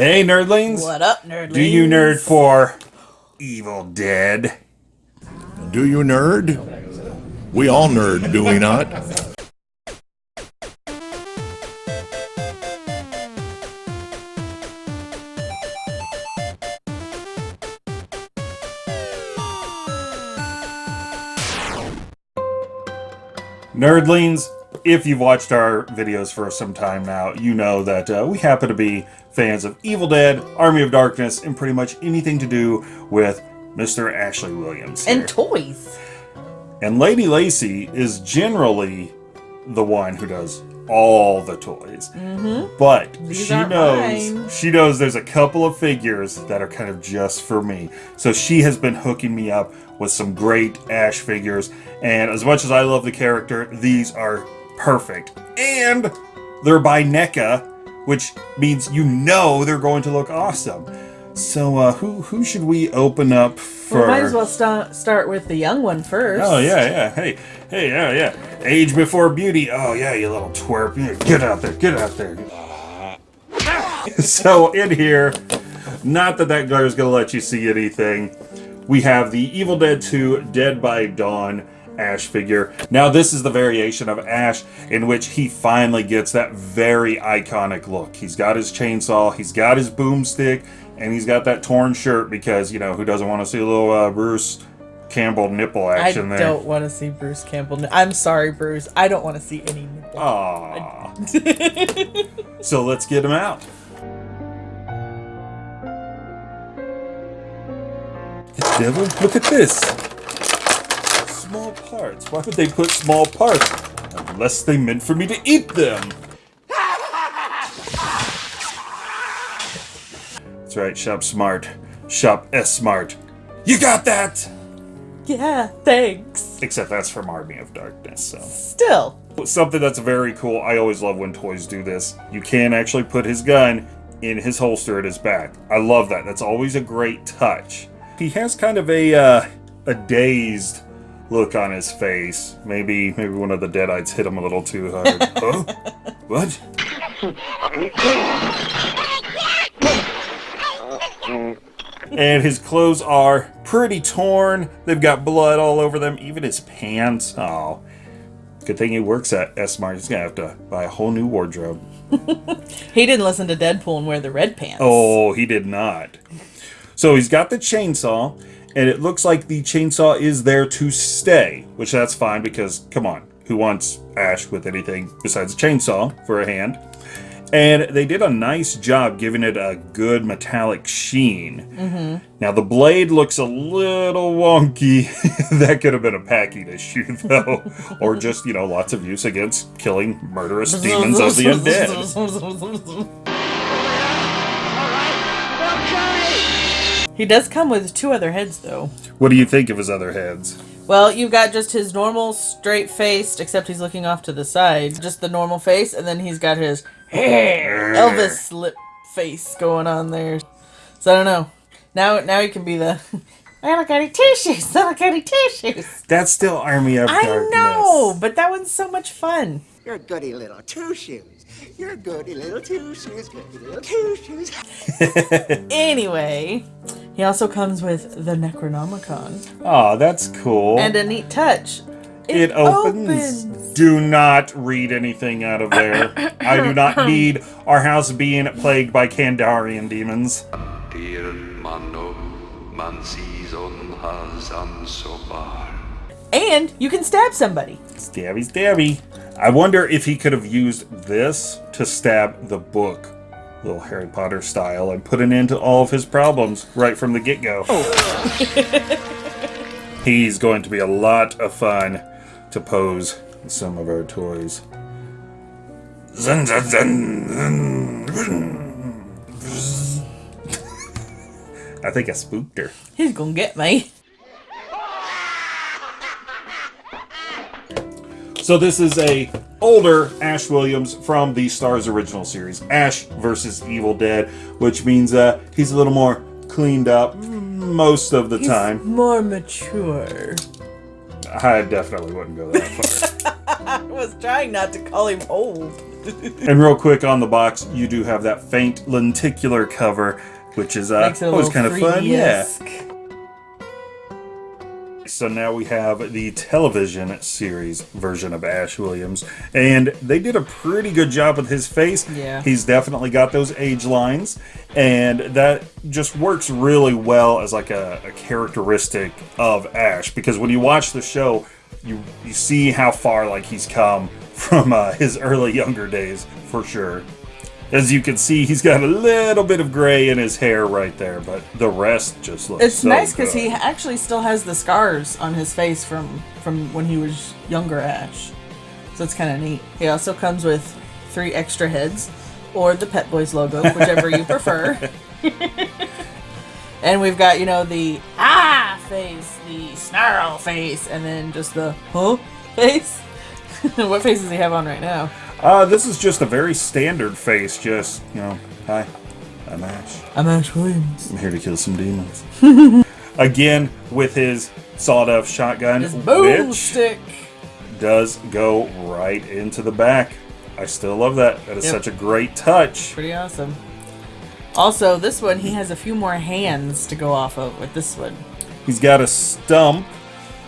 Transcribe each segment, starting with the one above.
Hey, nerdlings. What up, nerdlings? Do you nerd for Evil Dead? Do you nerd? We all nerd, do we not? Nerdlings, if you've watched our videos for some time now, you know that uh, we happen to be fans of Evil Dead, Army of Darkness, and pretty much anything to do with Mr. Ashley Williams. here. And toys. And Lady Lacey is generally the one who does all the toys. Mm-hmm. But These she knows mine. she knows there's a couple of figures that are kind of just for me. So she has been hooking me up with some great Ash figures. And as much as I love the character, these are perfect. And they're by NECA, which means you know they're going to look awesome. So uh, who who should we open up for? We might as well sta- start with the young one first. Oh yeah, yeah. Hey, hey, yeah, yeah. Age before beauty. Oh yeah, you little twerp. Yeah, Get out there. Get out there. so in here, not that that glare is gonna let you see anything. We have the Evil Dead 2 Dead by Dawn Ash figure. Now this is the variation of Ash in which he finally gets that very iconic look. He's got his chainsaw, he's got his boomstick, and he's got that torn shirt because, you know, who doesn't want to see a little uh, Bruce Campbell nipple I action there? I don't want to see Bruce Campbell. I'm sorry, Bruce. I don't want to see any nipple. Aww. so let's get him out. The devil? Look at this. Small parts. Why would they put small parts? Unless they meant for me to eat them. That's right, shop smart. Shop S smart. You got that! Yeah, thanks. Except that's from Army of Darkness, so. Still. Something that's very cool. I always love when toys do this. You can actually put his gun in his holster at his back. I love that. That's always a great touch. He has kind of a uh, a dazed look on his face. Maybe maybe one of the deadites hit him a little too hard. huh? What? And his clothes are pretty torn. They've got blood all over them. Even his pants. Oh. Good thing he works at S-Mart. He's gonna have to buy a whole new wardrobe. He didn't listen to Deadpool and wear the red pants. Oh, he did not. So he's got the chainsaw, and it looks like the chainsaw is there to stay, which that's fine because, come on, who wants Ash with anything besides a chainsaw for a hand? And they did a nice job giving it a good metallic sheen. Mm-hmm. Now the blade looks a little wonky. that could have been a packing issue, though, or just you know lots of use against killing murderous demons of the undead. He does come with two other heads, though. What do you think of his other heads? Well, you've got just his normal straight faced, except he's looking off to the side. Just the normal face, and then he's got his Elvis lip face going on there. So I don't know. Now, now he can be the. I look at tissues. I look at tissues. That's still Army of I Darkness. know, but that one's so much fun. You're goody little two shoes. You're goody little two shoes, goody little two shoes. Anyway, he also comes with the Necronomicon Oh, that's cool. and a neat touch. it opens. Do not read anything out of there. I do not need our house being plagued by Kandarian demons. Dir mano man sees on Hazan Sobar. And you can stab somebody. Stabby, stabby. I wonder if he could have used this to stab the book, little Harry Potter style, and put an end to all of his problems right from the get go. Oh. He's going to be a lot of fun to pose some of our toys. Zun, zun, zun, zun. I think I spooked her. He's gonna get me. So this is a older Ash Williams from the Starz original series, Ash versus Evil Dead, which means uh, he's a little more cleaned up most of the time. More mature. I definitely wouldn't go that far. I was trying not to call him old. and real quick on the box, you do have that faint lenticular cover, which is uh, Makes it a always kind of fun. Yeah. 3D-esque. So now we have the television series version of Ash Williams, and they did a pretty good job with his face. Yeah. He's definitely got those age lines, and that just works really well as like a, a characteristic of Ash. Because when you watch the show, you you see how far like he's come from uh, his early younger days for sure. As you can see, he's got a little bit of gray in his hair right there, but the rest just looks. It's so nice because he actually still has the scars on his face from from when he was younger Ash. So it's kind of neat. He also comes with three extra heads, or the Pep Boys logo, whichever you prefer. and we've got you know the ah face, the snarl face, and then just the huh face. what face does he have on right now? Uh, this is just a very standard face, just, you know, hi, I'm Ash. I'm Ash Williams. I'm here to kill some demons. Again, with his sawed-off shotgun, His boom which stick. does go right into the back. I still love that. That is Yep. such a great touch. Pretty awesome. Also, this one he has a few more hands to go off of with this one. He's got a stump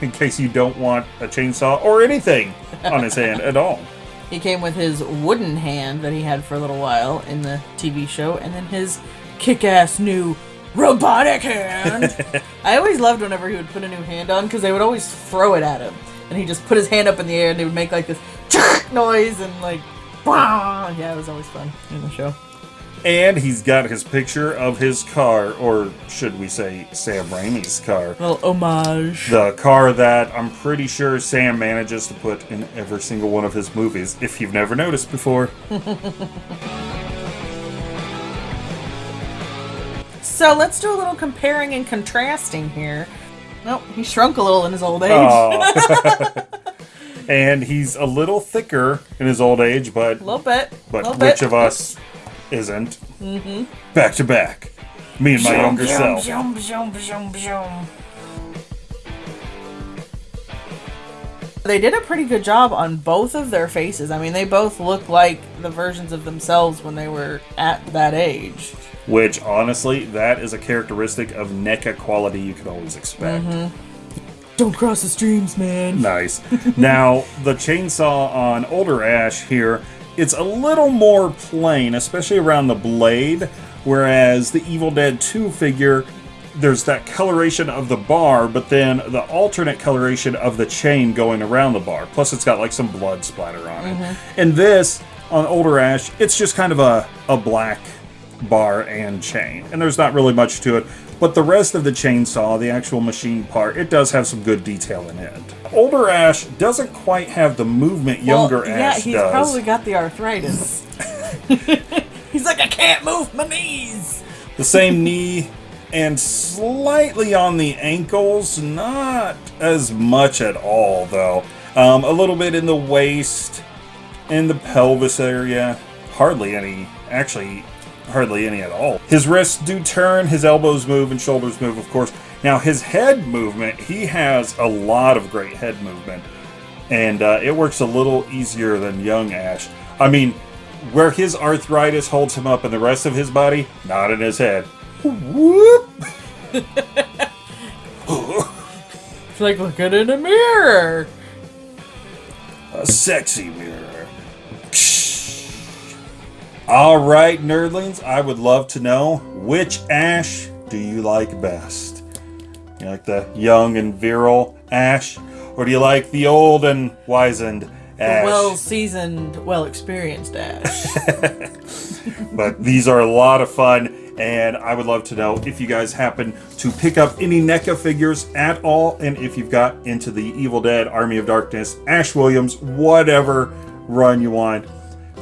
in case you don't want a chainsaw or anything on his hand at all. He came with his wooden hand that he had for a little while in the TV show, and then his kick-ass new robotic hand. I always loved whenever he would put a new hand on because they would always throw it at him, and he just put his hand up in the air and they would make like this noise and like, "Wah!" yeah, it was always fun in the show. And he's got his picture of his car, or should we say Sam Raimi's car. little homage. The car that I'm pretty sure Sam manages to put in every single one of his movies, if you've never noticed before. So let's do a little comparing and contrasting here. Nope, he shrunk a little in his old age. Oh. Aw. and he's a little thicker in his old age, but A little bit. but little which bit. of us isn't? Mm-hmm. Back to back. Me and my younger self. They did a pretty good job on both of their faces. I mean, they both look like the versions of themselves when they were at that age. Which honestly, that is a characteristic of NECA quality you could always expect. Don't cross the streams, man. Nice. now, the chainsaw on older Ash here, it's a little more plain, especially around the blade, whereas the Evil Dead 2 figure, there's that coloration of the bar, but then the alternate coloration of the chain going around the bar. Plus, it's got like some blood splatter on it. Mm-hmm. And this, on older Ash, it's just kind of a, a black bar and chain. And there's not really much to it. But the rest of the chainsaw, the actual machine part, it does have some good detail in it. Older Ash doesn't quite have the movement younger well, yeah, Ash he's does. probably got the arthritis. he's like, I can't move my knees. The same knee and slightly on the ankles, not as much at all though. Um, a little bit in the waist, in the pelvis area, hardly any, actually, hardly any at all. His wrists do turn, his elbows move, and shoulders move, of course. Now, his head movement, he has a lot of great head movement, and uh, it works a little easier than young Ash. I mean, where his arthritis holds him up in the rest of his body, not in his head. Whoop! It's like looking in a mirror. A sexy mirror. All right, nerdlings, I would love to know which Ash do you like best? You like the young and virile Ash, or do you like the old and wizened Ash? Well seasoned, well experienced Ash. but these are a lot of fun, and I would love to know if you guys happen to pick up any NECA figures at all, and if you've got into the Evil Dead, Army of Darkness, Ash Williams, whatever run you want,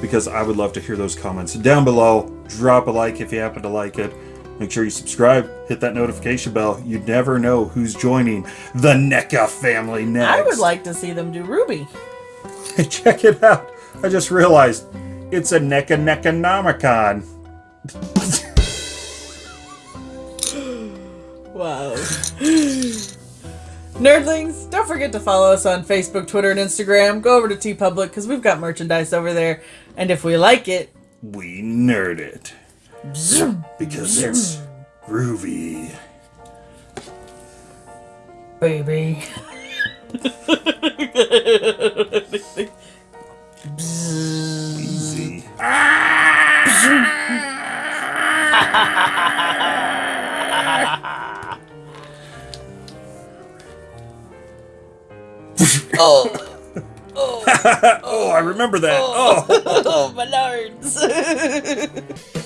because I would love to hear those comments down below. Drop a like if you happen to like it. Make sure you subscribe, hit that notification bell. You never know who's joining the NECA family next. I would like to see them do Ruby. Check it out. I just realized it's a NECA Necronomicon. Wow. Nerdlings, don't forget to follow us on Facebook, Twitter, and Instagram. Go over to TeePublic because we've got merchandise over there. And if we like it, We nerd it. Because it's groovy. baby. Easy. Oh, Oh, oh, I remember that. Oh. Oh, oh my